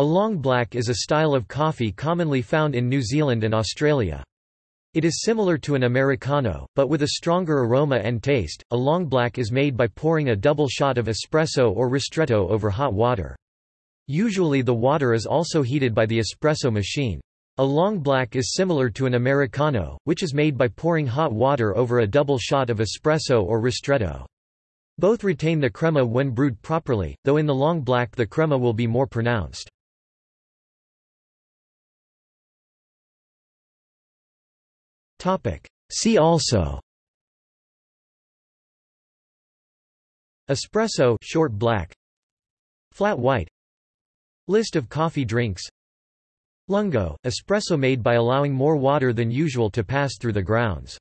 A long black is a style of coffee commonly found in New Zealand and Australia. It is similar to an Americano, but with a stronger aroma and taste. A long black is made by pouring a double shot of espresso or ristretto over hot water. Usually the water is also heated by the espresso machine. A long black is similar to an Americano, which is made by pouring hot water over a double shot of espresso or ristretto. Both retain the crema when brewed properly, though in the long black the crema will be more pronounced. See also. Espresso short black. Flat white. List of coffee drinks. Lungo, espresso made by allowing more water than usual to pass through the grounds